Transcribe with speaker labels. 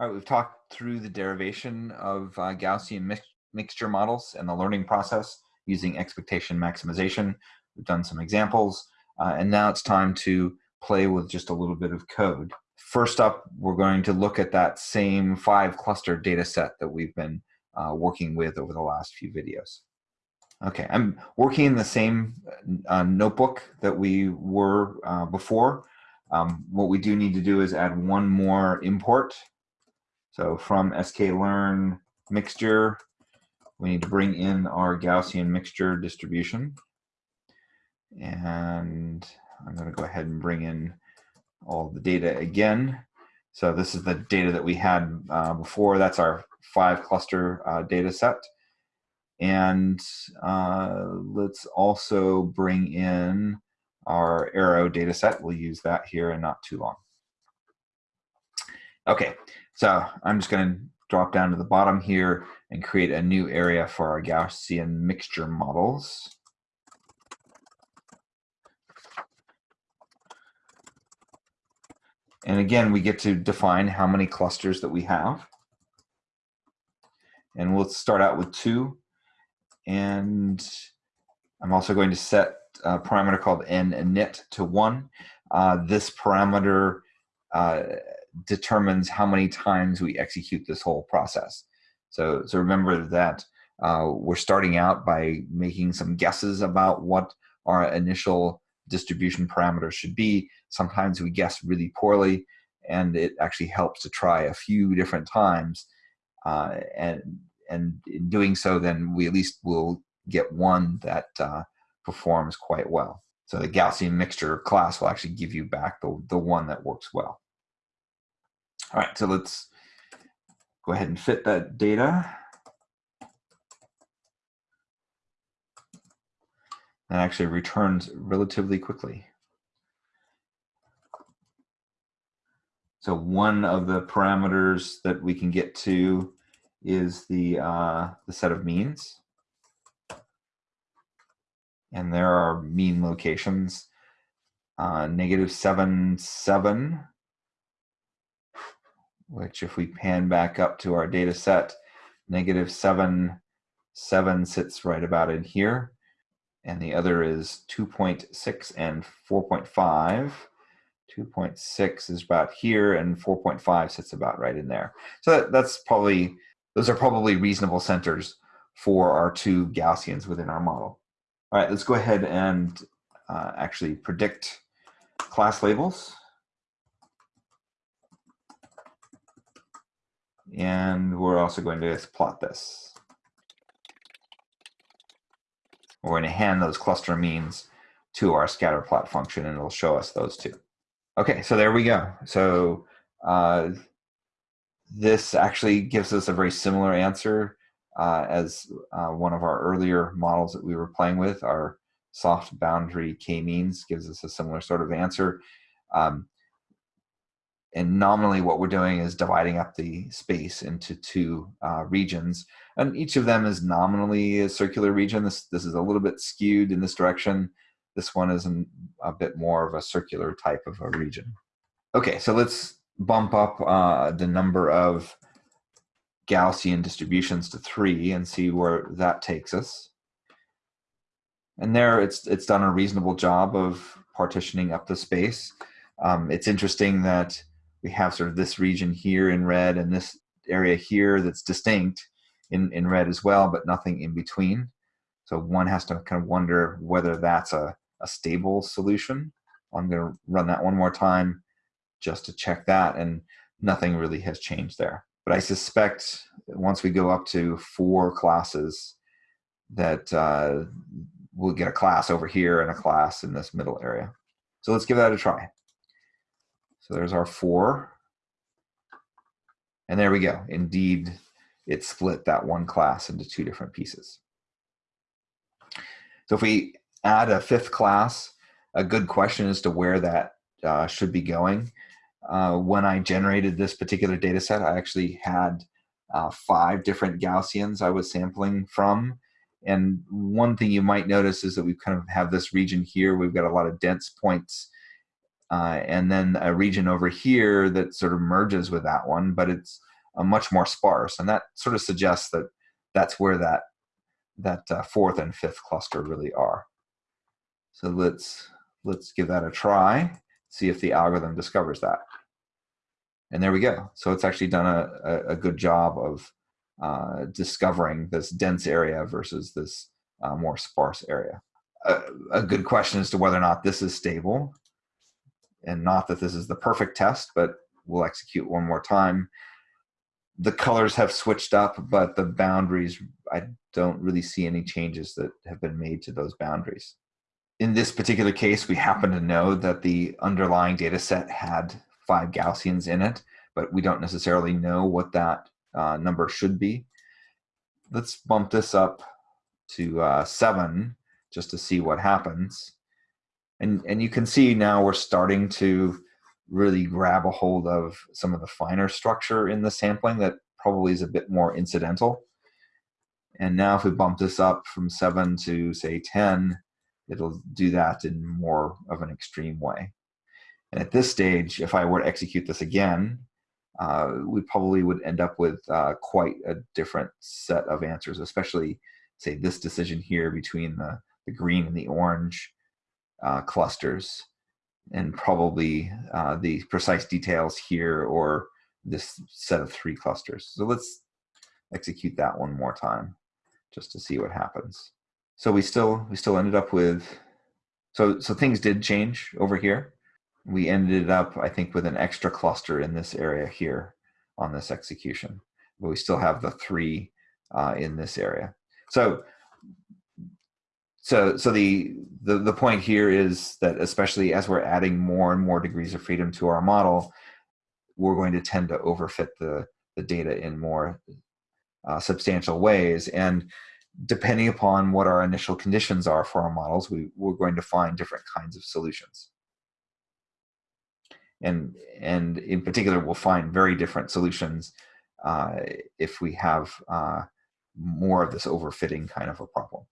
Speaker 1: All right, we've talked through the derivation of uh, Gaussian mix mixture models and the learning process using expectation maximization. We've done some examples, uh, and now it's time to play with just a little bit of code. First up, we're going to look at that same five cluster data set that we've been uh, working with over the last few videos. Okay, I'm working in the same uh, notebook that we were uh, before. Um, what we do need to do is add one more import so from sklearn mixture, we need to bring in our Gaussian mixture distribution. And I'm going to go ahead and bring in all the data again. So this is the data that we had uh, before. That's our five cluster uh, data set. And uh, let's also bring in our arrow data set. We'll use that here in not too long. Okay, so I'm just going to drop down to the bottom here and create a new area for our Gaussian mixture models. And again, we get to define how many clusters that we have. And we'll start out with two. And I'm also going to set a parameter called ninit to one. Uh, this parameter uh, determines how many times we execute this whole process. So, so remember that uh, we're starting out by making some guesses about what our initial distribution parameters should be. Sometimes we guess really poorly, and it actually helps to try a few different times. Uh, and, and in doing so, then we at least will get one that uh, performs quite well. So the Gaussian mixture class will actually give you back the, the one that works well. All right, so let's go ahead and fit that data. That actually returns relatively quickly. So one of the parameters that we can get to is the, uh, the set of means. And there are mean locations, uh, negative 7, 7, which if we pan back up to our data set, negative 7, 7 sits right about in here. And the other is 2.6 and 4.5. 2.6 is about here and 4.5 sits about right in there. So that, that's probably, those are probably reasonable centers for our two Gaussians within our model. All right, let's go ahead and uh, actually predict class labels. And we're also going to plot this. We're going to hand those cluster means to our scatter plot function and it'll show us those two. Okay, so there we go. So uh, this actually gives us a very similar answer uh, as uh, one of our earlier models that we were playing with. Our soft boundary k-means gives us a similar sort of answer. Um, and nominally what we're doing is dividing up the space into two uh, regions. And each of them is nominally a circular region. This this is a little bit skewed in this direction. This one is an, a bit more of a circular type of a region. Okay so let's bump up uh, the number of Gaussian distributions to three and see where that takes us. And there it's it's done a reasonable job of partitioning up the space. Um, it's interesting that we have sort of this region here in red and this area here that's distinct in, in red as well, but nothing in between. So one has to kind of wonder whether that's a, a stable solution. I'm going to run that one more time just to check that, and nothing really has changed there. But I suspect once we go up to four classes, that uh, we'll get a class over here and a class in this middle area. So let's give that a try. So there's our four. And there we go. Indeed, it split that one class into two different pieces. So if we add a fifth class, a good question as to where that uh, should be going. Uh, when I generated this particular data set, I actually had uh, five different Gaussians I was sampling from. And one thing you might notice is that we kind of have this region here. We've got a lot of dense points uh, and then a region over here that sort of merges with that one, but it's uh, much more sparse. And that sort of suggests that that's where that, that uh, fourth and fifth cluster really are. So let's, let's give that a try, see if the algorithm discovers that. And there we go. So it's actually done a, a, good job of uh, discovering this dense area versus this uh, more sparse area. A, a good question as to whether or not this is stable and not that this is the perfect test, but we'll execute one more time. The colors have switched up, but the boundaries, I don't really see any changes that have been made to those boundaries. In this particular case, we happen to know that the underlying data set had five Gaussians in it, but we don't necessarily know what that uh, number should be. Let's bump this up to uh, seven just to see what happens. And, and you can see now we're starting to really grab a hold of some of the finer structure in the sampling that probably is a bit more incidental. And now if we bump this up from seven to say 10, it'll do that in more of an extreme way. And at this stage, if I were to execute this again, uh, we probably would end up with uh, quite a different set of answers, especially say this decision here between the, the green and the orange uh, clusters and probably uh, the precise details here or this set of three clusters. So let's execute that one more time just to see what happens. So we still we still ended up with so so things did change over here. We ended up I think with an extra cluster in this area here on this execution, but we still have the three uh, in this area. So so so the, the the point here is that especially as we're adding more and more degrees of freedom to our model we're going to tend to overfit the the data in more uh, substantial ways. And depending upon what our initial conditions are for our models we we're going to find different kinds of solutions. And and in particular we'll find very different solutions uh, if we have uh, more of this overfitting kind of a problem